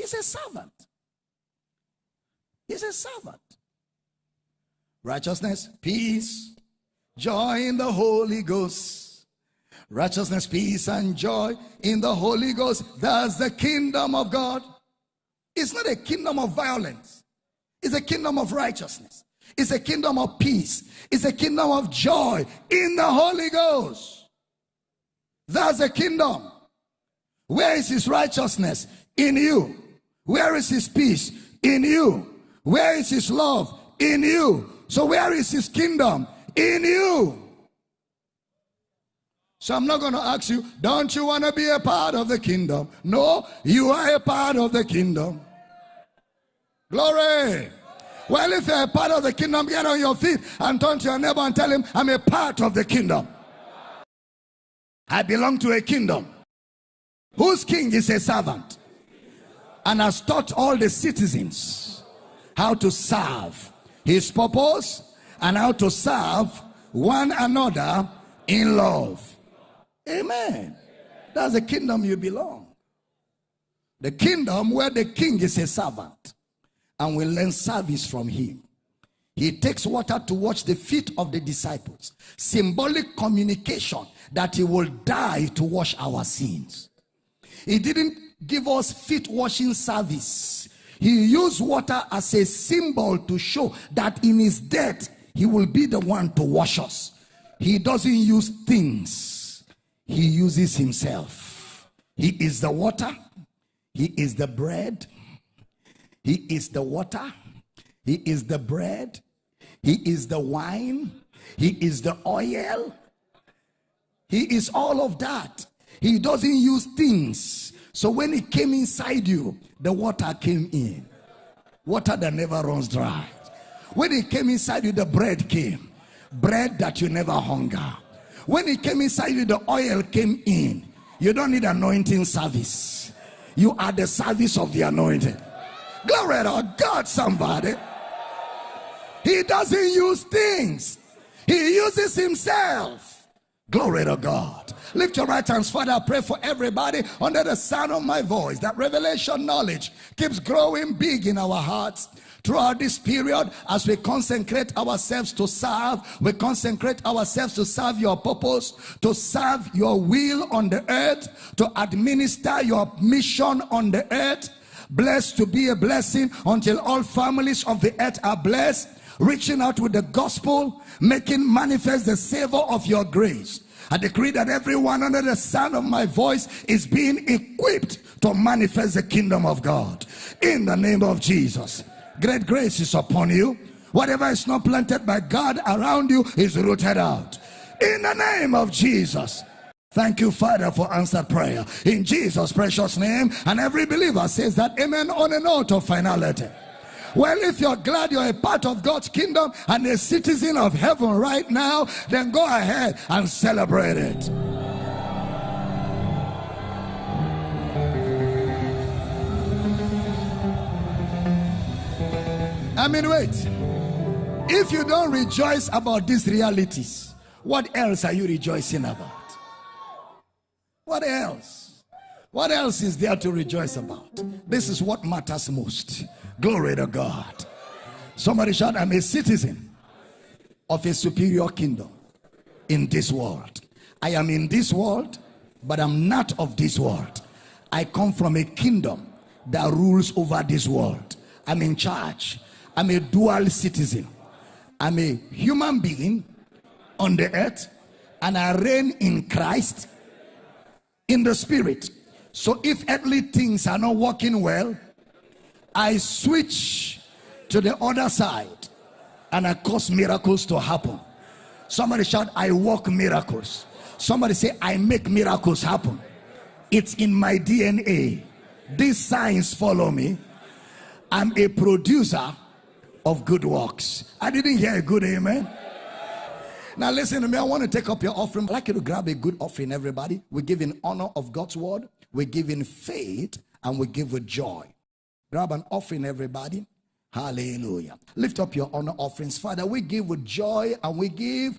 He's a servant. He's a servant righteousness, peace, joy in the Holy Ghost. Righteousness, peace, and joy in the Holy Ghost. That's the kingdom of God. It's not a kingdom of violence, it's a kingdom of righteousness. It's a kingdom of peace. It's a kingdom of joy in the Holy Ghost. That's a kingdom. Where is his righteousness? In you. Where is his peace? In you. Where is his love? In you. So where is his kingdom? In you. So I'm not going to ask you, don't you want to be a part of the kingdom? No, you are a part of the kingdom. Glory. Well, if you're a part of the kingdom, get on your feet and turn to your neighbor and tell him, I'm a part of the kingdom. I belong to a kingdom whose king is a servant and has taught all the citizens how to serve his purpose, and how to serve one another in love. Amen. That's the kingdom you belong. The kingdom where the king is a servant and we learn service from him. He takes water to wash the feet of the disciples. Symbolic communication that he will die to wash our sins. He didn't give us feet washing service he used water as a symbol to show that in his death, he will be the one to wash us. He doesn't use things, he uses himself. He is the water, he is the bread, He is the water, He is the bread, He is the wine, He is the oil, He is all of that. He doesn't use things. So when it came inside you, the water came in. Water that never runs dry. When it came inside you, the bread came. Bread that you never hunger. When it came inside you, the oil came in. You don't need anointing service. You are the service of the anointed. Glory to God, somebody. He doesn't use things, He uses Himself. Glory to God. Lift your right hands, Father. I pray for everybody under the sound of my voice that revelation knowledge keeps growing big in our hearts throughout this period as we consecrate ourselves to serve we consecrate ourselves to serve your purpose to serve your will on the earth to administer your mission on the earth blessed to be a blessing until all families of the earth are blessed reaching out with the gospel making manifest the savor of your grace I decree that everyone under the sound of my voice is being equipped to manifest the kingdom of God in the name of Jesus. Great grace is upon you. Whatever is not planted by God around you is rooted out. In the name of Jesus. Thank you, Father, for answered prayer. In Jesus' precious name. And every believer says that amen on a note of finality. Well, if you're glad you're a part of God's kingdom and a citizen of heaven right now, then go ahead and celebrate it. I mean, wait. If you don't rejoice about these realities, what else are you rejoicing about? What else? What else is there to rejoice about? This is what matters most. Glory to God. Somebody shout, I'm a citizen of a superior kingdom in this world. I am in this world, but I'm not of this world. I come from a kingdom that rules over this world. I'm in charge. I'm a dual citizen. I'm a human being on the earth, and I reign in Christ in the spirit. So if earthly things are not working well, I switch to the other side and I cause miracles to happen. Somebody shout, I work miracles. Somebody say, I make miracles happen. It's in my DNA. These signs follow me. I'm a producer of good works. I didn't hear a good amen. Now listen to me. I want to take up your offering. I'd like you to grab a good offering, everybody. We give in honor of God's word. We give in faith and we give with joy. Grab an offering, everybody. Hallelujah. Lift up your honor offerings. Father, we give with joy and we give